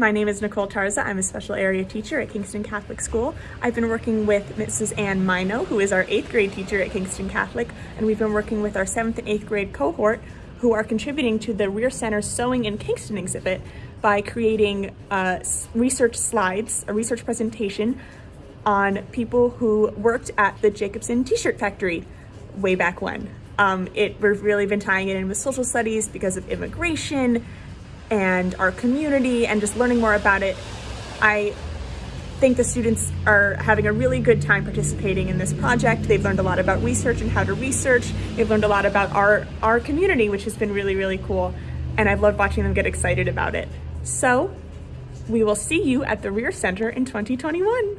My name is Nicole Tarza. I'm a special area teacher at Kingston Catholic School. I've been working with Mrs. Ann Mino, who is our eighth grade teacher at Kingston Catholic, and we've been working with our seventh and eighth grade cohort who are contributing to the Reher Center Sewing in Kingston exhibit by creating uh, research slides, a research presentation on people who worked at the Jacobson t-shirt factory way back when. Um, it, we've really been tying it in with social studies because of immigration and our community and just learning more about it. I think the students are having a really good time participating in this project. They've learned a lot about research and how to research. They've learned a lot about our, our community, which has been really, really cool. And I've loved watching them get excited about it. So we will see you at the Reher Center in 2021.